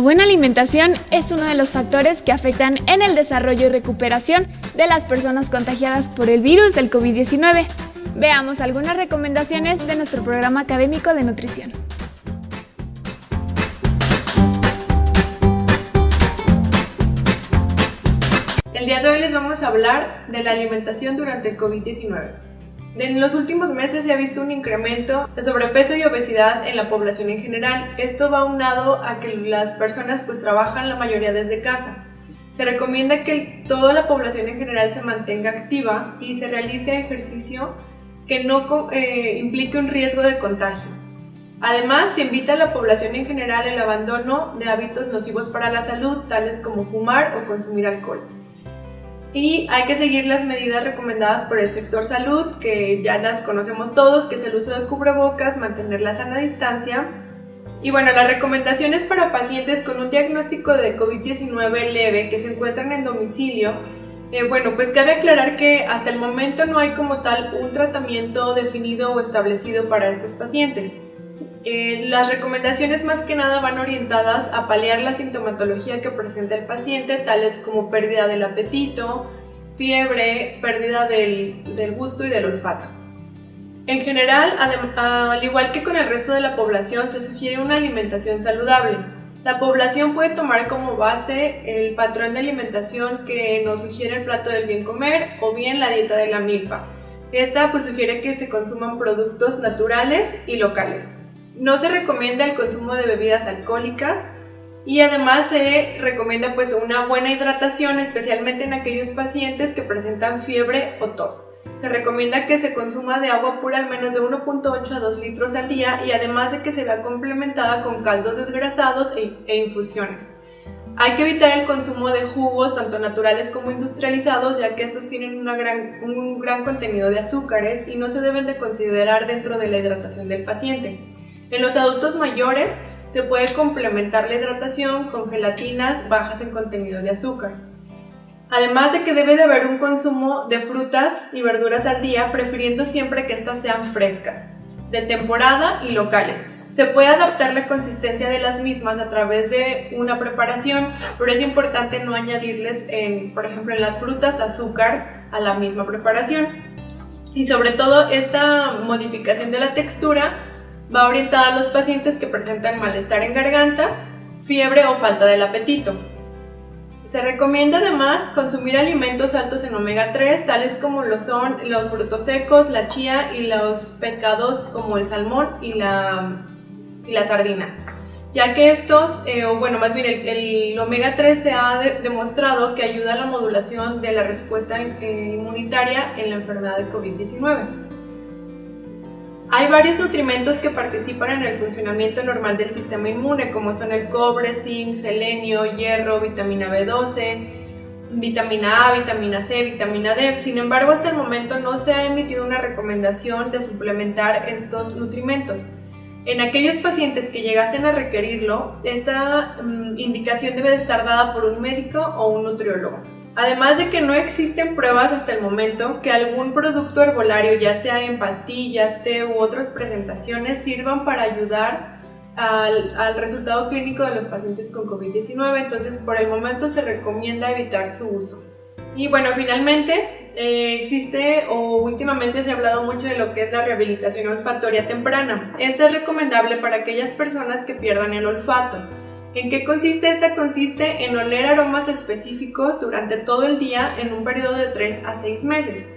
buena alimentación es uno de los factores que afectan en el desarrollo y recuperación de las personas contagiadas por el virus del COVID-19. Veamos algunas recomendaciones de nuestro programa académico de nutrición. El día de hoy les vamos a hablar de la alimentación durante el COVID-19. En los últimos meses se ha visto un incremento de sobrepeso y obesidad en la población en general. Esto va unado a que las personas pues trabajan la mayoría desde casa. Se recomienda que toda la población en general se mantenga activa y se realice ejercicio que no eh, implique un riesgo de contagio. Además, se invita a la población en general el abandono de hábitos nocivos para la salud, tales como fumar o consumir alcohol y hay que seguir las medidas recomendadas por el sector salud, que ya las conocemos todos, que es el uso de cubrebocas, mantener la sana distancia. Y bueno, las recomendaciones para pacientes con un diagnóstico de COVID-19 leve que se encuentran en domicilio, eh, bueno, pues cabe aclarar que hasta el momento no hay como tal un tratamiento definido o establecido para estos pacientes. Eh, las recomendaciones más que nada van orientadas a paliar la sintomatología que presenta el paciente, tales como pérdida del apetito, fiebre, pérdida del, del gusto y del olfato. En general, al igual que con el resto de la población, se sugiere una alimentación saludable. La población puede tomar como base el patrón de alimentación que nos sugiere el plato del bien comer o bien la dieta de la milpa. Esta pues sugiere que se consuman productos naturales y locales. No se recomienda el consumo de bebidas alcohólicas y además se recomienda pues una buena hidratación, especialmente en aquellos pacientes que presentan fiebre o tos. Se recomienda que se consuma de agua pura al menos de 1.8 a 2 litros al día y además de que se vea complementada con caldos desgrasados e, e infusiones. Hay que evitar el consumo de jugos, tanto naturales como industrializados, ya que estos tienen un gran contenido de azúcares y no se deben de considerar dentro de la hidratación del paciente. En los adultos mayores se puede complementar la hidratación con gelatinas bajas en contenido de azúcar. Además de que debe de haber un consumo de frutas y verduras al día, prefiriendo siempre que éstas sean frescas, de temporada y locales. Se puede adaptar la consistencia de las mismas a través de una preparación, pero es importante no añadirles, por ejemplo, en las frutas azúcar a la misma preparación. Y sobre todo esta modificación de la textura Va orientada a los pacientes que presentan malestar en garganta, fiebre o falta del apetito. Se recomienda además consumir alimentos altos en omega 3, tales como lo son los frutos secos, la chía y los pescados como el salmón y la, sardina, ya que estos, eh, o bueno, más bien el, omega 3 se ha demostrado que ayuda a la modulación de la respuesta eh, inmunitaria en la enfermedad de COVID-19. Hay varios nutrimentos que participan en el funcionamiento normal del sistema inmune, como son el cobre, zinc, selenio, hierro, vitamina B12, vitamina A, vitamina C, vitamina D. Sin embargo, hasta el momento no se ha emitido una recomendación de suplementar estos nutrimentos. En aquellos pacientes que llegasen a requerirlo, esta mm, indicación debe de estar dada por un médico o un nutriólogo. Además de que no existen pruebas hasta el momento que algún producto herbolario, ya sea en pastillas, té u otras presentaciones, sirvan para ayudar al, resultado clínico de los pacientes con COVID-19, entonces por el momento se recomienda evitar su uso. Y bueno, finalmente eh, existe o últimamente se ha hablado mucho de lo que es la rehabilitación olfatoria temprana. Esta es recomendable para aquellas personas que pierdan el olfato. ¿En qué consiste? Esta consiste en oler aromas específicos durante todo el día en un periodo de 3 a 6 meses.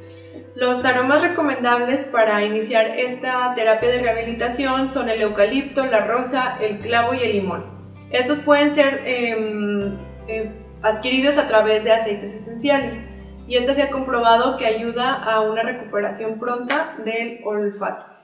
Los aromas recomendables para iniciar esta terapia de rehabilitación son el eucalipto, la rosa, el clavo y el limón. Estos pueden ser em, eh, adquiridos a través de aceites esenciales y esta se ha comprobado que ayuda a una recuperación pronta del olfato.